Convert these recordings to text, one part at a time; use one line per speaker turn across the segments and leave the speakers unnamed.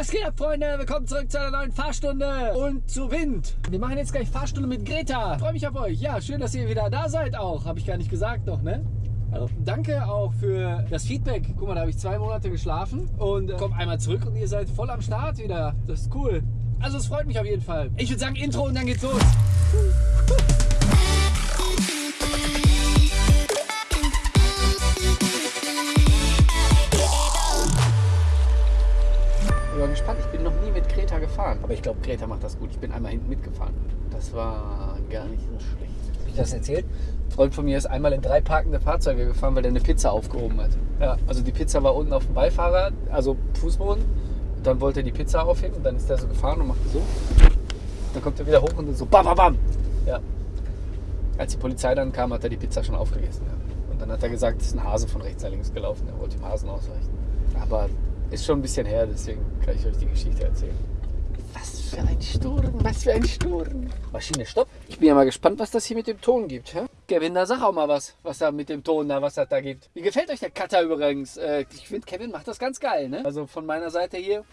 Was geht ab, Freunde? Willkommen zurück zu einer neuen Fahrstunde und zu Wind. Wir machen jetzt gleich Fahrstunde mit Greta. Freue mich auf euch. Ja, schön, dass ihr wieder da seid auch. Habe ich gar nicht gesagt noch, ne? Also, danke auch für das Feedback. Guck mal, da habe ich zwei Monate geschlafen und äh, komme einmal zurück und ihr seid voll am Start wieder. Das ist cool. Also es freut mich auf jeden Fall. Ich würde sagen Intro und dann geht's los. Ich war gespannt. Ich bin noch nie mit Greta gefahren. Aber ich glaube, Greta macht das gut. Ich bin einmal hinten mitgefahren. Das war gar nicht so schlecht. Hab ich das erzählt? Ein Freund von mir ist einmal in drei parkende Fahrzeuge gefahren, weil der eine Pizza aufgehoben hat. Ja, also die Pizza war unten auf dem Beifahrer, also Fußboden. Dann wollte er die Pizza aufheben und dann ist er so gefahren und machte so. Dann kommt er wieder hoch und dann so bam, bam, bam. Ja. Als die Polizei dann kam, hat er die Pizza schon aufgegessen. Ja. Und dann hat er gesagt, es ist ein Hase von rechts nach links gelaufen. Er wollte dem Hasen ausweichen. Aber ist schon ein bisschen her, deswegen kann ich euch die Geschichte erzählen. Was für ein Sturm, was für ein Sturm. Maschine, stopp. Ich bin ja mal gespannt, was das hier mit dem Ton gibt. Hä? Kevin, da sag auch mal was, was da mit dem Ton da, was das da gibt. Wie gefällt euch der Cutter übrigens? Äh, ich finde, Kevin macht das ganz geil, ne? Also von meiner Seite hier,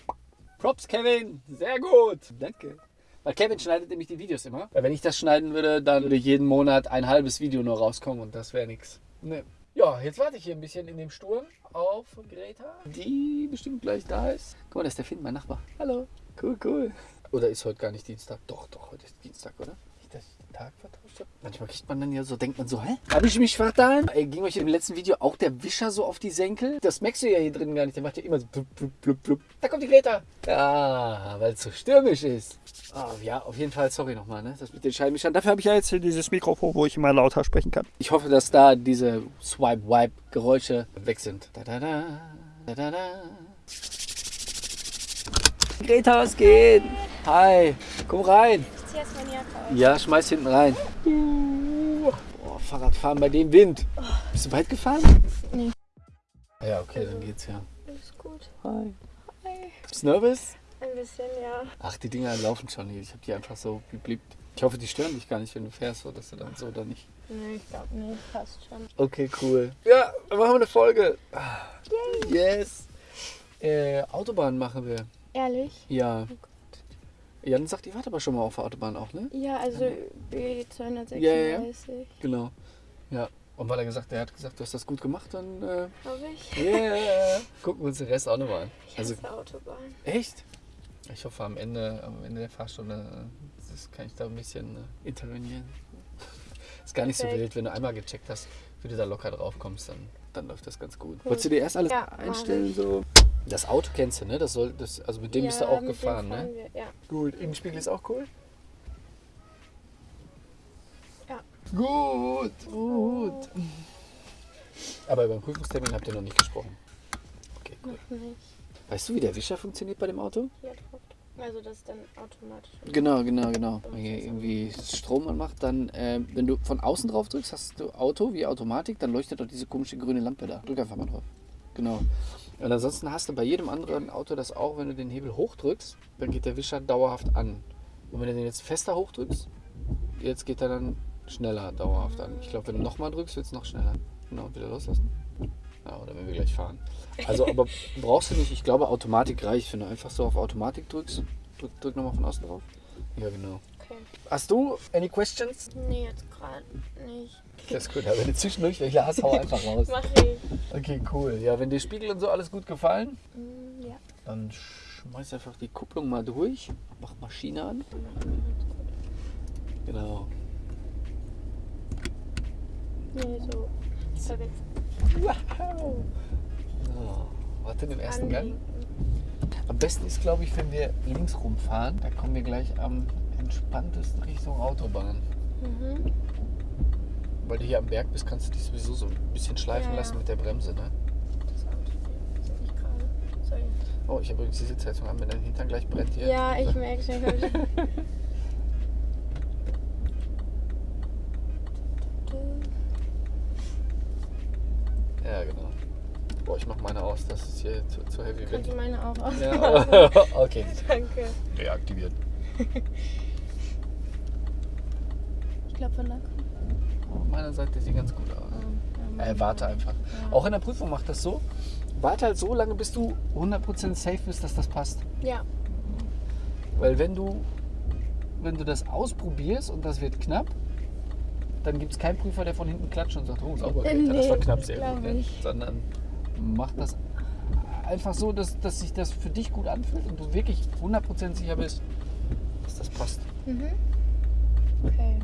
Props, Kevin. Sehr gut. Danke. Weil Kevin schneidet nämlich die Videos immer. Weil wenn ich das schneiden würde, dann würde jeden Monat ein halbes Video nur rauskommen und das wäre nichts. Ne. Ja, jetzt warte ich hier ein bisschen in dem Sturm auf Greta, die bestimmt gleich da ist. Guck mal, da ist der Finn, mein Nachbar. Hallo. Cool, cool. Oder ist heute gar nicht Dienstag? Doch, doch, heute ist Dienstag, oder? Nicht, dass ich den Tag vertauscht habe. Manchmal kriegt man dann ja so, denkt man so, hä? Habe ich mich vertan? Ey, ging euch im letzten Video auch der Wischer so auf die Senkel? Das merkst du ja hier drin gar nicht. Der macht ja immer so blub, blub, blub, blub. Da kommt die Greta. Ja, weil es so stürmisch ist. Oh, ja, auf jeden Fall, sorry nochmal, ne? Das mit den Scheibenwischern. Dafür habe ich ja jetzt hier dieses Mikrofon, wo ich immer lauter sprechen kann. Ich hoffe, dass da diese Swipe-Wipe-Geräusche weg sind. Da, da, da, da, da, da. Greta, was geht? Hi, komm rein.
Ich zieh erst meine Jacke aus.
Ja, schmeiß hinten rein. Boah, Fahrradfahren bei dem Wind. Bist du weit gefahren?
Nee.
Ja, okay, dann geht's ja.
Alles gut.
Hi.
Hi.
Bist du nervös?
Ein bisschen, ja.
Ach, die Dinger laufen schon hier. Ich habe die einfach so gebliebt. Ich hoffe, die stören dich gar nicht, wenn du fährst, so dass du dann so oder nicht.
Nee, ich glaube nicht. Passt schon.
Okay, cool. Ja, dann machen wir eine Folge. Ah, Yes. Äh, Autobahn machen wir.
Ehrlich?
Ja. Jan sagt, ihr wart aber schon mal auf der Autobahn auch, ne?
Ja, also B236.
Ja, ja, ja. Genau. Ja. Und weil er gesagt, er hat gesagt, du hast das gut gemacht, dann äh,
Glaube ich.
yeah. gucken wir uns den Rest auch nochmal an.
Ich
Also
hasse Autobahn.
echt? Ich hoffe am Ende, am Ende der Fahrstunde äh, das kann ich da ein bisschen äh, intervenieren. Ist gar nicht so
Perfekt.
wild, wenn du einmal gecheckt hast, wie du da locker drauf kommst, dann, dann läuft das ganz gut. Wolltest du dir erst alles
Ja,
einstellen so? Das Auto kennst du, ne? Das soll, das, also mit dem bist du
Ja,
auch
mit dem
gefahren, ne?
Wir. Ja.
Gut, Innenspiegel ist auch cool?
Ja.
Gut, gut. Aber über den Prüfungstermin habt ihr noch nicht gesprochen. Okay, cool.
Noch nicht.
Weißt du, wie der Wischer funktioniert bei dem Auto?
Hier drauf. Also das ist dann automatisch.
Genau, genau, genau. Wenn ihr irgendwie Strom anmacht, dann, ähm, wenn du von außen drauf drückst, hast du Auto wie Automatik, dann leuchtet doch diese komische grüne Lampe da. Drück einfach mal drauf. Genau. Und ansonsten hast du bei jedem anderen Auto das auch, wenn du den Hebel hochdrückst, dann geht der Wischer dauerhaft an. Und wenn du den jetzt fester hochdrückst, jetzt geht er dann schneller dauerhaft an. Ich glaube, wenn du nochmal drückst, wird es noch schneller. Genau, wieder loslassen. Ja, oder wenn wir gleich fahren. Also, aber brauchst du nicht, ich glaube, Automatik reicht, wenn du einfach so auf Automatik drückst. Drück, drück nochmal von außen drauf. Ja, genau. Hast du any questions?
Nee, jetzt gerade nicht.
Das ist gut, aber wenn du zwischendurch welche hast, hau einfach raus.
Mach ich.
Okay, cool. Ja, wenn dir Spiegel und so alles gut gefallen,
Mm, Ja.
dann schmeiß einfach die Kupplung mal durch. Mach Maschine an. Genau.
Nee, so.
Wow. So, warte den ersten Gang. Am besten ist, glaube ich, wenn wir links rumfahren. Da kommen wir gleich am entspanntesten Richtung Autobahn.
Mhm.
Weil du hier am Berg bist, kannst du dich sowieso so ein bisschen schleifen
Ja.
lassen mit der Bremse, ne?
Das Auto sehe ich gerade. Sorry.
Oh, ich habe übrigens die Sitzheizung an, wenn dein Hintern gleich brennt hier.
Ja, ich merke es nicht.
Ja, genau. Boah, ich mach meine aus, das ist hier zu, zu heavy.
Kannst du meine auch aus?
ja, okay.
Danke.
Reaktiviert. Auf meiner Seite sieht ganz gut aus.
Oh, ja,
Äh, warte einfach. Auch in der Prüfung macht das so. warte halt so lange, bis du 100% safe bist, dass das passt.
Ja.
Weil wenn du, wenn du das ausprobierst und das wird knapp, dann gibt es keinen Prüfer, der von hinten klatscht und sagt, oh, sauber,
Äh,
Greta, das war
nee,
knapp sehr gut. Ne? Sondern mach das einfach so, dass, dass sich das für dich gut anfühlt und du wirklich 100% sicher bist, dass das passt.
Mhm. Okay.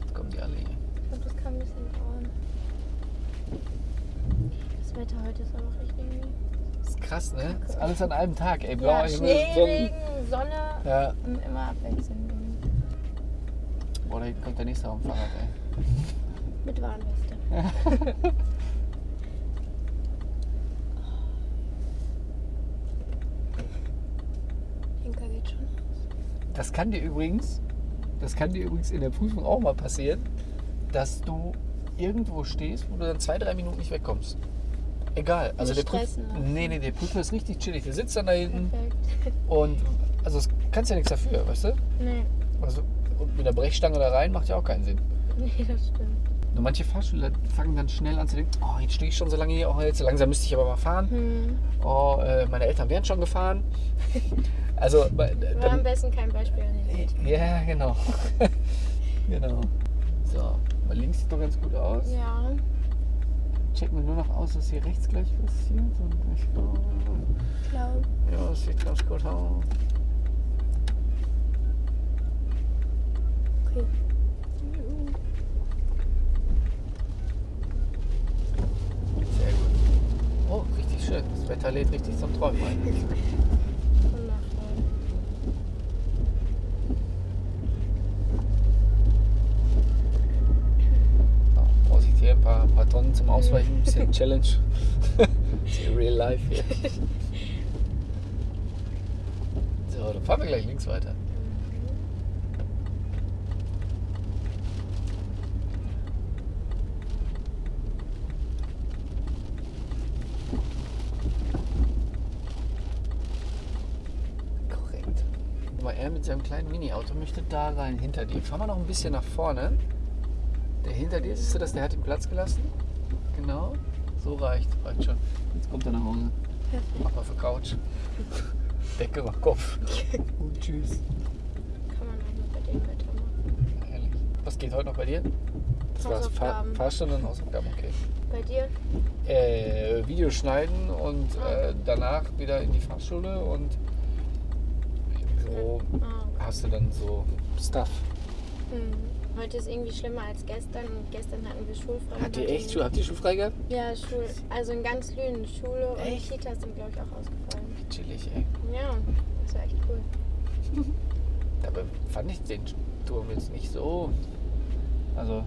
Jetzt kommen die alle hier.
Ich glaube, das kann ein bisschen dauern. Das Wetter heute ist auch echt irgendwie.
Das ist krass, ne? Das ist alles an einem Tag, ey.
Ja,
Blauer Himmel,
Schnee. Regen, Sonne
Ja.
und immer abwechselnd.
Boah, da hinten kommt der nächste auf dem Fahrrad, ey.
Mit Warnweste. Hinker geht schon aus.
Das kann dir übrigens, das kann dir übrigens in der Prüfung auch mal passieren, dass du irgendwo stehst, wo du dann zwei, drei Minuten nicht wegkommst. Egal. Also der Prüfer,
lassen.
nee, nee, der Prüfer ist richtig chillig. Der sitzt dann da hinten
Perfekt.
und also das kannst ja nichts dafür, weißt du?
Nee.
Also und mit der Brechstange da rein macht ja auch keinen Sinn.
Nee, das stimmt.
Nur manche Fahrschüler fangen dann schnell an zu denken, oh, jetzt stehe ich schon so lange hier, oh, jetzt so langsam müsste ich aber mal fahren.
Hm.
Oh, äh, meine Eltern wären schon gefahren. Also, äh,
War am
dann,
besten kein Beispiel an den Eltern.
ja, genau. genau. So, mal links sieht doch ganz gut aus.
Ja.
Checken wir nur noch aus, dass hier rechts gleich passiert. Und ich,
glaube.
ja, das sieht ganz gut aus.
Okay.
Sehr gut. Oh, richtig schön. Das Wetter lädt richtig zum Träumen ein.
Wundervoll.
Ja, Vorsicht hier, ein paar, ein paar Tonnen zum Ausweichen, ein bisschen Challenge. Real life hier. So, dann fahren wir gleich links weiter. Korrekt. Mal, er mit seinem kleinen Mini-Auto möchte da rein, hinter dir. Fahren wir noch ein bisschen nach vorne. Der hinter dir, siehst du das? Der hat den Platz gelassen. So reicht. Reicht schon. Jetzt kommt er nach Hause.
Perfekt.
Mach mal für Couch. Decke über Kopf. Und tschüss.
Kann man auch nur bei dem Wetter machen.
Ehrlich. Was geht heute noch bei dir? Das war's. Fahr. Fahrstunde und Hausaufgaben, okay.
Bei dir?
Äh, Video schneiden und äh, danach wieder in die Fahrschule und so
Ah, okay.
hast du dann so Stuff.
Hm. Heute ist irgendwie schlimmer als gestern. Und gestern hatten wir schulfrei.
Hat ihr echt. Schule? Habt ihr schulfrei gehabt?
Ja, Schul. Also in ganz Lünen. Schule und
Echt?
Kitas sind, glaube ich, auch ausgefallen.
Chillig, ey.
Ja, das war echt cool.
Dabei fand ich den Turm jetzt nicht so. Also,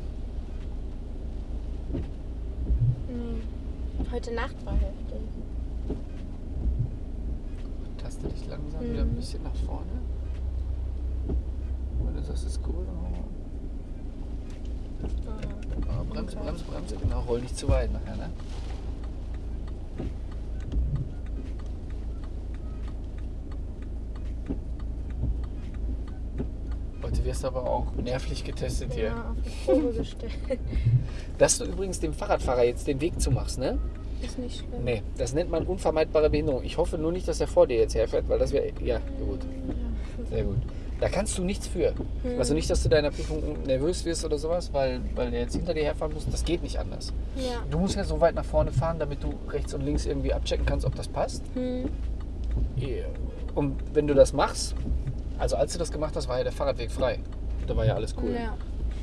Nee. Heute Nacht war heftig.
taste dich langsam wieder ein
Mhm.
bisschen nach vorne. Wenn du sagst, ist cool, dann
Ah,
Bremse, Bremse, Bremse, genau. Roll nicht zu weit nachher, ne? Heute wirst du aber auch nervlich getestet hier.
Ja, auf die Probe gestellt.
Dass du übrigens dem Fahrradfahrer jetzt den Weg zumachst, ne?
Ist nicht schlimm.
Nee, das nennt man unvermeidbare Behinderung. Ich hoffe nur nicht, dass er vor dir jetzt herfährt, weil das wäre. Ja, gut.
Ja.
Sehr gut. Da kannst du nichts für. Also nicht, dass du deiner Prüfung nervös wirst oder sowas, weil, weil der jetzt hinter dir herfahren muss. Das geht nicht anders.
Ja.
Du musst ja so weit nach vorne fahren, damit du rechts und links irgendwie abchecken kannst, ob das passt.
Hm.
Und wenn du das machst, also als du das gemacht hast, war ja der Fahrradweg frei. Da war ja alles cool.
Ja,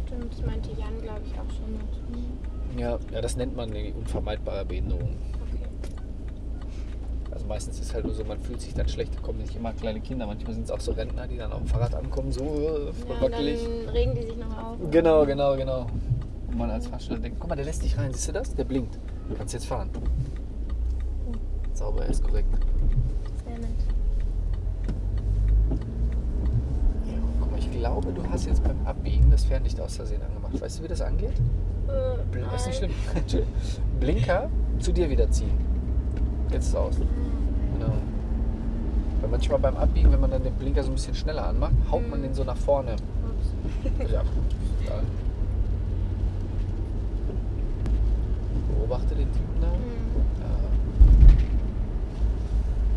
stimmt. Das meinte Jan, glaube ich, auch schon mit.
Ja, ja, das nennt man die unvermeidbare Behinderung. Meistens ist halt nur so, man fühlt sich dann schlecht, da kommen nicht immer kleine Kinder, manchmal sind es auch so Rentner, die dann auf dem Fahrrad ankommen, so äh, voll
Ja, und
wackelig.
dann regen die sich noch auf.
Genau, genau, genau. Und man als Fahrschüler denkt, guck mal, der lässt dich rein, siehst du das? Der blinkt. Du kannst jetzt fahren. Sauber, er ist korrekt.
Sehr nett.
Guck mal, ich glaube, du hast jetzt beim Abbiegen das Fernlicht aus Versehen angemacht. Weißt du, wie das angeht?
Äh,
Ist nicht schlimm. Blinker zu dir wieder ziehen. Jetzt ist es aus. Genau. Weil manchmal beim Abbiegen, wenn man dann den Blinker so ein bisschen schneller anmacht, haut man den so nach vorne.
Ups.
Ja, egal. beobachte den Typen da. Ja.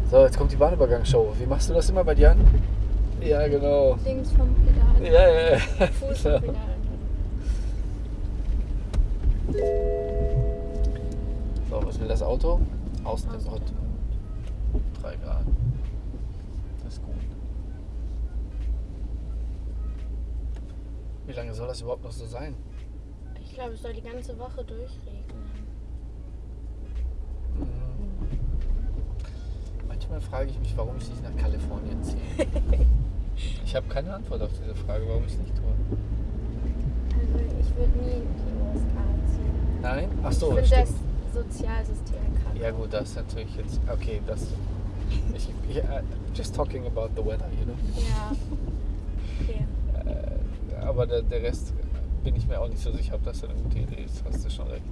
So, jetzt kommt die Bahnübergangsshow. Wie machst du das immer bei dir an? Ja, genau.
Links vom Pedal.
Ja, ja, ja.
Fuß vom Pedal.
So, was will das Auto? Aus dem
Aus dem
Pott. 3 Grad. Das ist gut. Wie lange soll das überhaupt noch so sein?
Ich glaube, es soll die ganze Woche durchregnen.
Mhm. Manchmal frage ich mich, warum ich nicht nach Kalifornien ziehe. Ich habe keine Antwort auf diese Frage, warum ich es nicht tue.
Also ich würde nie in die USA ziehen.
Nein? Ach so,
ich das Sozialsystem kacke.
Ja gut, das ist natürlich jetzt. Okay, das. Ich, ich, uh, just talking about the weather, you know.
Ja. Okay.
Äh, aber der, der Rest bin ich mir auch nicht so sicher, ob das eine gute Idee ist. Hast du schon recht.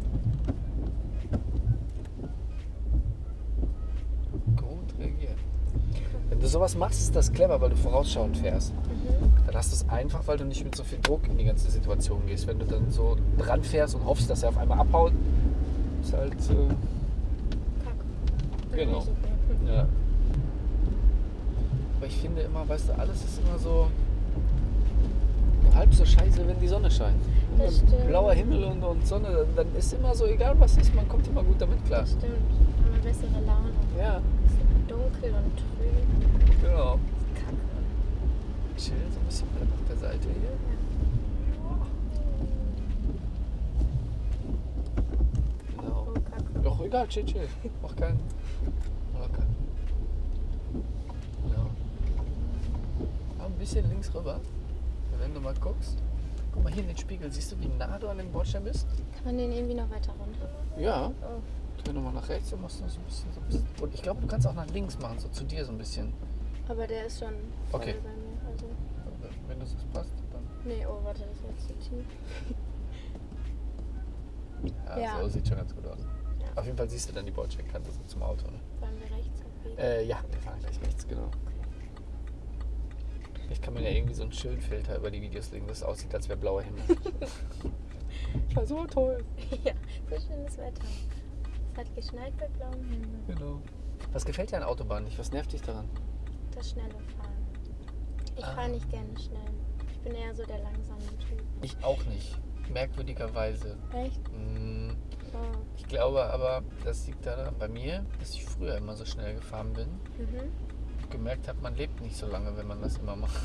Gut reagiert. Wenn du sowas machst, ist das clever, weil du vorausschauend fährst.
Mhm.
Dann hast du es einfach, weil du nicht mit so viel Druck in die ganze Situation gehst. Wenn du dann so dran fährst und hoffst, dass er auf einmal abhaut, ist halt. Äh,
Kacke.
Genau. Ja. Aber ich finde immer, weißt du, alles ist immer so halb so scheiße, wenn die Sonne scheint. Blauer Himmel und, und Sonne, dann- ist immer so, egal was ist, man kommt immer gut damit klar.
Das stimmt. Haben wir bessere Laune.
Ja,
Es ist dunkel und trüb.
genau.
Kacke.
Chill so ein bisschen bleib auf der Seite hier. Genau.
Oh.
Doch, egal, chill, chill. Mach keinen. Locker. Ja. Ja, ein bisschen links rüber. Wenn du mal guckst. Guck mal hier in den Spiegel. Siehst du, wie nah du an dem Bordstein bist?
Kann man den irgendwie noch weiter runter?
Ja.
Oh.
Dreh nochmal nach rechts und machst noch so ein bisschen, so ein bisschen. Und ich glaube, du kannst auch nach links machen, so zu dir so ein bisschen.
Aber der ist schon voll
Okay.
bei mir. Also.
Wenn das so passt, dann.
Nee, oh, warte, das war jetzt zu tief.
Ja,
Ja.
so sieht schon ganz gut aus.
Ja.
Auf jeden Fall siehst du dann die Bordsteinkante so zum Auto. Ne?
Wollen wir rechts?
Äh, ja, wir fahren gleich rechts, genau. Vielleicht kann man ja irgendwie so einen Schildfilter über die Videos legen, dass es aussieht, als wäre blauer Himmel. ja, so toll.
ja, so schönes Wetter. Es hat geschneit bei blauem Himmel.
Genau. Was gefällt dir an Autobahnen nicht? Was nervt dich daran?
Das schnelle Fahren. Ich
Ah.
fahre nicht gerne schnell. Ich bin eher so der langsame Typ.
Ich auch nicht. Merkwürdigerweise.
Echt?
Mm,
Oh.
Ich glaube aber, das liegt daran bei mir, dass ich früher immer so schnell gefahren bin.
Mhm.
Gemerkt habe, man lebt nicht so lange, wenn man das immer macht.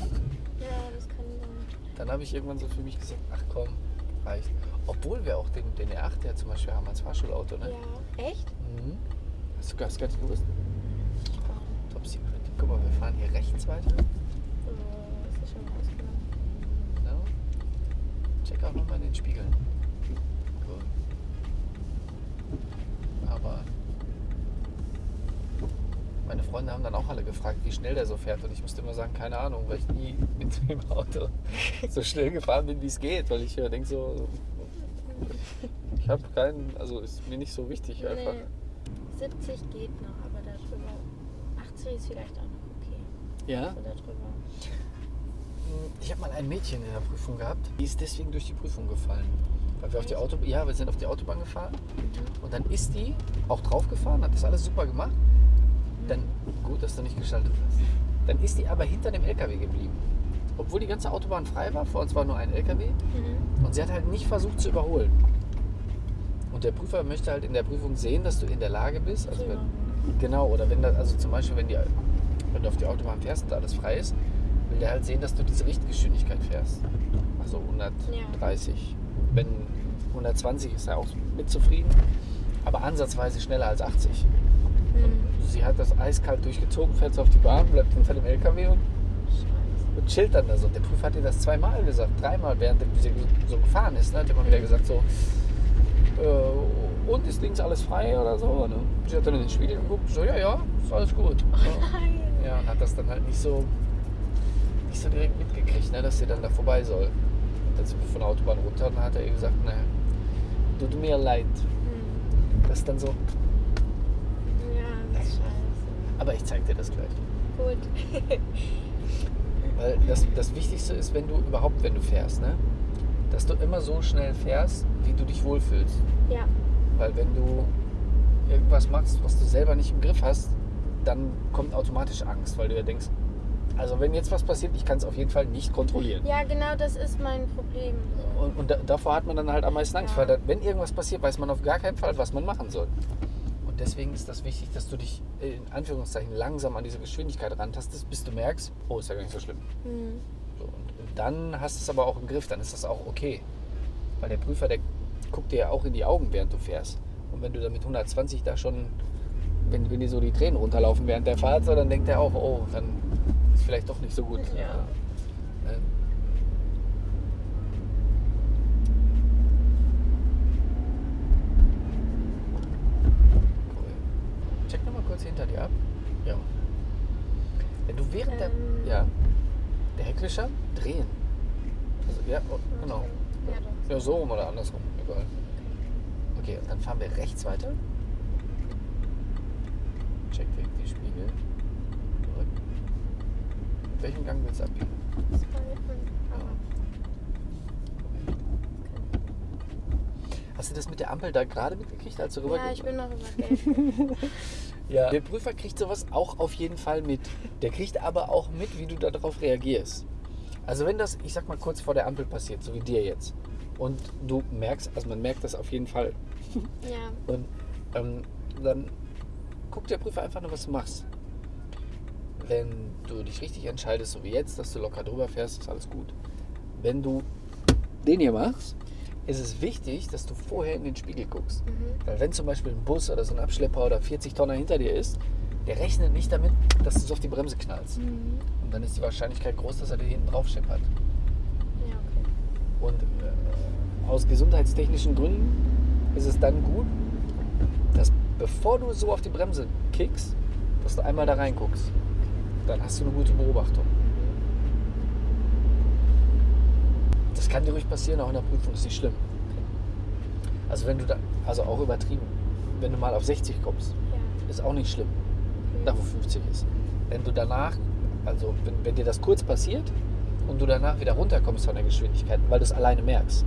Ja, das kann sein.
Dann habe ich irgendwann so für mich gesagt, ach komm, reicht. Obwohl wir auch den, den R8 ja zum Beispiel haben als Fahrschulauto, ne?
Ja. Echt?
Mhm. Hast du hast gar nicht gewusst?
Oh,
Top Secret. Guck mal, wir fahren hier rechts weiter.
oh, das ist schon ausgenommen.
Genau. Check auch nochmal in den Spiegeln. Gut. Aber meine Freunde haben dann auch alle gefragt, wie schnell der so fährt. Und ich musste immer sagen, keine Ahnung, weil ich nie mit dem Auto so schnell gefahren bin, wie es geht. Weil ich äh, denke so, ich habe keinen, also ist mir nicht so wichtig einfach.
Nee, 70 geht noch, aber darüber. 80 ist vielleicht auch noch okay.
Ja?
So darüber.
Ich habe mal ein Mädchen in der Prüfung gehabt, die ist deswegen durch die Prüfung gefallen. Weil wir auf die Auto ja, wir sind auf die Autobahn gefahren und dann ist die auch draufgefahren, hat das alles super gemacht. Dann, gut, dass du nicht geschaltet hast. Dann ist die aber hinter dem LKW geblieben. Obwohl die ganze Autobahn frei war, vor uns war nur ein LKW
Mhm.
und sie hat halt nicht versucht zu überholen. Und der Prüfer möchte halt in der Prüfung sehen, dass du in der Lage bist, also wenn, genau, oder wenn das, also zum Beispiel, wenn, die, wenn du auf die Autobahn fährst und alles frei ist, will der halt sehen, dass du diese Richtgeschwindigkeit fährst. Also 130. Wenn 120 ist er auch mit zufrieden, aber ansatzweise schneller als 80.
Mhm.
Sie hat das eiskalt durchgezogen, fährt so auf die Bahn, bleibt hinter dem LKW und, und chillt dann da so. Der Prüfer hat ihr das zweimal gesagt, dreimal, während sie so gefahren ist. Ne? Hat immer wieder gesagt so, äh, und ist links alles frei oder so. Ne? Sie hat dann in den Spiegel geguckt, so, ja, ja, ist alles gut.
Nein.
Ja, und hat das dann halt nicht so, nicht so direkt mitgekriegt, ne, dass sie dann da vorbei soll. Und dann sind wir von der Autobahn runter und dann hat er ihr gesagt, ne, tut mir leid.
Mhm.
Das ist dann so,
Ja, das ist scheiße.
Aber ich zeig dir das gleich.
Gut.
Weil das, das Wichtigste ist, wenn du überhaupt, wenn du fährst, ne, dass du immer so schnell fährst, wie du dich wohlfühlst.
ja.
Weil wenn du irgendwas machst, was du selber nicht im Griff hast, dann kommt automatisch Angst, weil du ja denkst, also wenn jetzt was passiert, ich kann es auf jeden Fall nicht kontrollieren.
Ja, genau das ist mein Problem.
Und, und da, davor hat man dann halt am meisten Angst, ja. weil wenn irgendwas passiert, weiß man auf gar keinen Fall, was man machen soll. Deswegen ist das wichtig, dass du dich in Anführungszeichen langsam an diese Geschwindigkeit rantastest, bis du merkst, oh, ist ja gar nicht so schlimm. Mhm. So, und, und dann hast du es aber auch im Griff, dann ist das auch okay. Weil der Prüfer, der guckt dir ja auch in die Augen, während du fährst. Und wenn du da mit 120 da schon, wenn, wenn dir so die Tränen runterlaufen während der Fahrt, so, dann denkt er auch, oh, dann ist vielleicht doch nicht so gut. Ja. Ähm. Check nochmal kurz hinter dir ab. Ja. Wenn du während ähm. der. Ja. Heckwischer drehen. Also, ja, oh, genau. Ja, so rum oder andersrum. Egal. Okay, und dann fahren wir rechts weiter. Check weg die Spiegel. Zurück. Welchen Gang willst du abbiegen? Hast du das mit der Ampel da gerade mitgekriegt, als du rüber
Ja, ich bin noch über
Ja. Der Prüfer kriegt sowas auch auf jeden Fall mit. Der kriegt aber auch mit, wie du darauf reagierst. Also wenn das, ich sag mal, kurz vor der Ampel passiert, so wie dir jetzt, und du merkst, also man merkt das auf jeden Fall.
Ja.
Und ähm, dann guckt der Prüfer einfach nur, was du machst. Wenn du dich richtig entscheidest, so wie jetzt, dass du locker drüber fährst, ist alles gut. Wenn du den hier machst, ist es wichtig, dass du vorher in den Spiegel guckst. Mhm. Weil wenn zum Beispiel ein Bus oder so ein Abschlepper oder 40 Tonner hinter dir ist, der rechnet nicht damit, dass du so auf die Bremse knallst. Mhm. Und dann ist die Wahrscheinlichkeit groß, dass er dir hinten drauf scheppert.
Ja, okay.
Und äh, aus gesundheitstechnischen Gründen ist es dann gut, dass bevor du so auf die Bremse kickst, dass du einmal da reinguckst. Dann hast du eine gute Beobachtung. Das kann dir ruhig passieren, auch in der Prüfung, ist nicht schlimm. Also wenn du da, also auch übertrieben, wenn du mal auf 60 kommst, ja. ist auch nicht schlimm. Da wo 50 ist. Wenn du danach, also wenn, wenn dir das kurz passiert und du danach wieder runterkommst von der Geschwindigkeit, weil du es alleine merkst,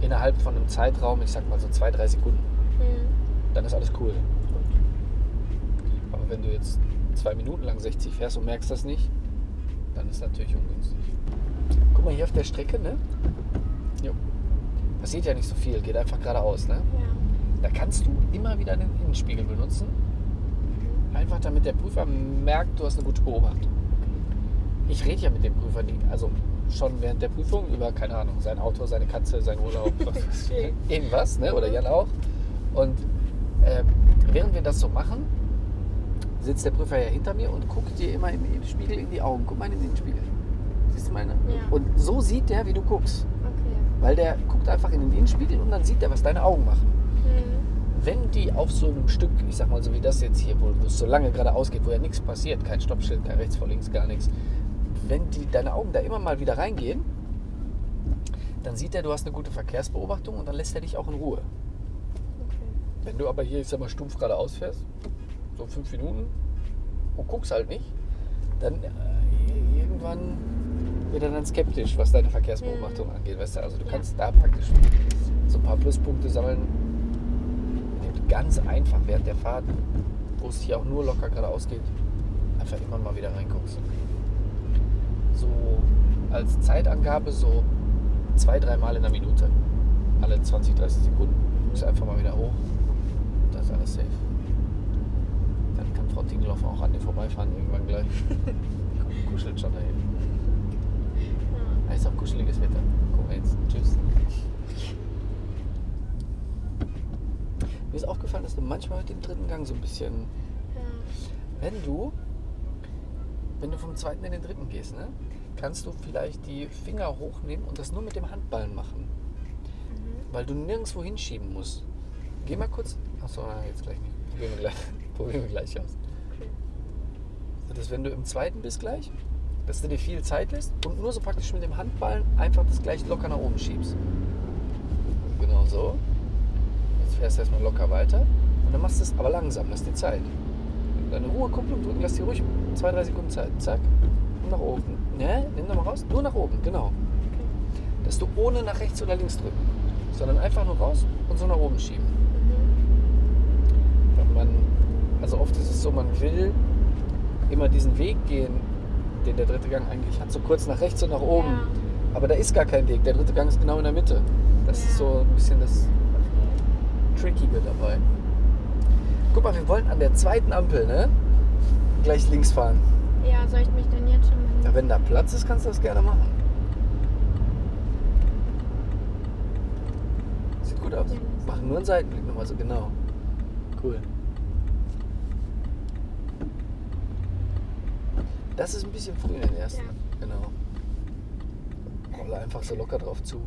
innerhalb von einem Zeitraum, ich sag mal so zwei, drei Sekunden, mhm. dann ist alles cool. Aber wenn du jetzt zwei Minuten lang 60 fährst und merkst das nicht, dann ist natürlich ungünstig. Guck mal hier auf der Strecke, ne? Jo. Passiert ja nicht so viel, geht einfach geradeaus, ne?
Ja.
Da kannst du immer wieder den Innenspiegel benutzen. Einfach damit der Prüfer merkt, du hast eine gute Beobachtung. Ich rede ja mit dem Prüfer, nie, also schon während der Prüfung über, keine Ahnung, sein Auto, seine Katze, sein Urlaub, irgendwas, ne? oder Jan auch. Und äh, während wir das so machen, sitzt der Prüfer ja hinter mir und guckt dir immer im Spiegel in die Augen. Guck mal in den Spiegel. Siehst du meine?
Ja.
Und so sieht der, wie du guckst.
Okay.
Weil der guckt einfach in den Innenspiegel und dann sieht er, was deine Augen machen. Wenn die auf so einem Stück, ich sag mal so wie das jetzt hier, wo es so lange geradeaus geht, wo ja nichts passiert, kein Stoppschild, kein rechts vor links, gar nichts, wenn die, deine Augen da immer mal wieder reingehen, dann sieht er, du hast eine gute Verkehrsbeobachtung und dann lässt er dich auch in Ruhe.
Okay.
Wenn du aber hier, ich sag mal, stumpf geradeaus fährst, so fünf Minuten und guckst halt nicht, dann äh, irgendwann wird er dann skeptisch, was deine Verkehrsbeobachtung mhm. angeht. Weißt du? Also du ja. kannst da praktisch so ein paar Pluspunkte sammeln, ganz einfach während der Fahrt, wo es hier auch nur locker geradeaus geht, einfach immer mal wieder reinguckst so als Zeitangabe so zwei, dreimal in der Minute. Alle 20, 30 Sekunden. Ist einfach mal wieder hoch. Da ist alles safe. Dann kann Frau Tingelhoff auch an dir vorbeifahren irgendwann gleich. Kuschelt schon dahin. Ja. Ist auch kuscheliges Wetter. Guck mal jetzt. Tschüss. Mir ist aufgefallen, dass du manchmal dem dritten Gang so ein bisschen.
Ja.
Wenn du wenn du vom zweiten in den dritten gehst, ne, kannst du vielleicht die Finger hochnehmen und das nur mit dem Handballen machen. Mhm. Weil du nirgendwo hinschieben musst. Geh mal kurz. Achso, jetzt gleich nicht. Probieren wir gleich, probieren wir gleich aus. Okay. Dass wenn du im zweiten bist gleich, dass du dir viel Zeit lässt und nur so praktisch mit dem Handballen einfach das gleich locker nach oben schiebst. Genau so. Fährst erstmal locker weiter und dann machst du es aber langsam, lass dir Zeit. Deine Ruhekupplung drücken, lass dir ruhig zwei, drei Sekunden Zeit. Zack. Und nach oben. Ne? Nimm nochmal raus. Nur nach oben, genau. Dass du ohne nach rechts oder links drücken, sondern einfach nur raus und so nach oben schieben.
Mhm.
Also oft ist es so, man will immer diesen Weg gehen, den der dritte Gang eigentlich hat, so kurz nach rechts und nach oben.
Ja.
Aber da ist gar kein Weg. Der dritte Gang ist genau in der Mitte. Das ist
Ja.
so ein bisschen das Trickige dabei. Guck mal, wir wollen an der zweiten Ampel, ne? Gleich links fahren.
Ja, soll ich mich denn jetzt schon mal.
Ja, wenn da Platz ist, kannst du das gerne machen. Sieht gut aus.
Ja.
Machen nur einen Seitenblick nochmal so genau. Cool. Das ist ein bisschen früh in den ersten.
Ja.
Genau. Rolle einfach so locker drauf zu.